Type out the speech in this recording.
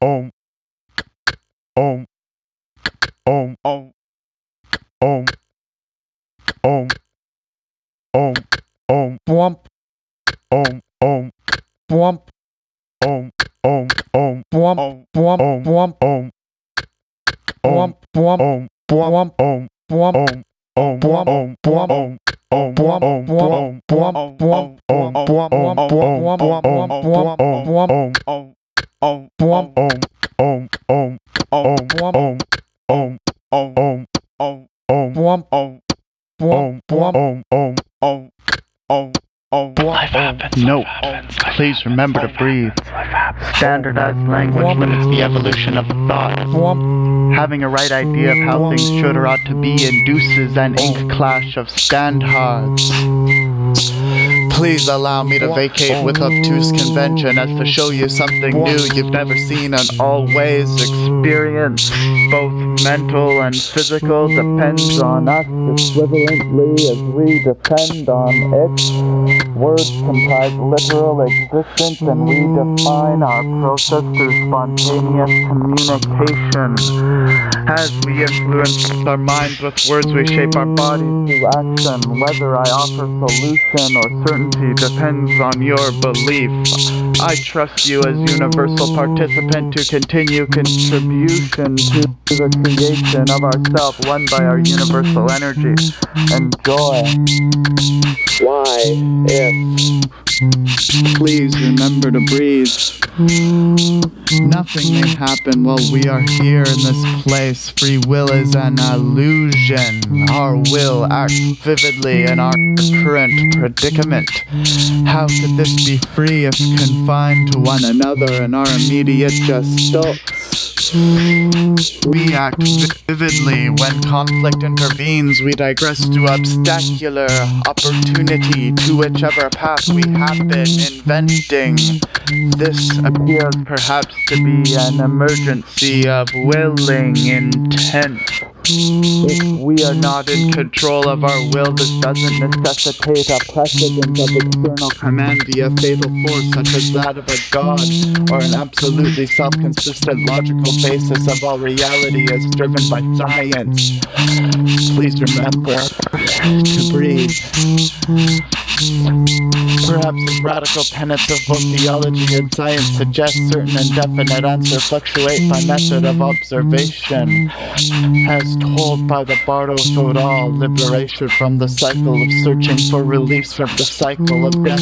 Om. Om. Om. Om. Om. Om. Om. Om. Om. Om. Om. Om. Om. bwump, Om. bwump, Om. bwump, Om. bwump, bwump, Om. bwump, Om. bwump, Om. Om. Bwump, Om. bwump, Om. Om. bwump, Om. bwump, bwump, bwump, Om. bwump, Om. bwump, bwump, bwump, bwump, bwump, bwump, Om. Bwump, Om. Om. Om. Om. Om. Om. Om. Om. Om. bwump, Om. bwump, bwump, Om. Om. Om. Om. Om. Life life happens, life please remember to breathe. Standardized language limits the evolution of thought. Having a right idea of how things should or ought to be induces an ink clash of standards. Please allow me to vacate with obtuse convention as to show you something new you've never seen and always experienced. Both mental and physical depends on us equivalently as we depend on it. Words comprise literal existence and we define our process through spontaneous communication. As we influence our minds with words, we shape our bodies through action. Whether I offer solution or certainty depends on your belief. I trust you as universal participant to continue contribution to the creation of ourself, won by our universal energy and joy. Why, if Please remember to breathe. Nothing may happen while we are here in this place. Free will is an illusion. Our will acts vividly in our current predicament. How could this be free if confined to one another in our immediate gestalt? We act vividly when conflict intervenes. We digress to obstacular opportunity to whichever path we have been inventing. This appears perhaps to be an emergency of willing intent. If we are not in control of our will, this doesn't necessitate a precedent of external command via fatal force such as that of a god, or an absolutely self-consistent logical basis of all reality as driven by science. Please remember to breathe. Perhaps the radical tenets of both theology and science suggest certain indefinite answers fluctuate by method of observation. As told by the Bardo Thodol, liberation from the cycle of searching for release from the cycle of death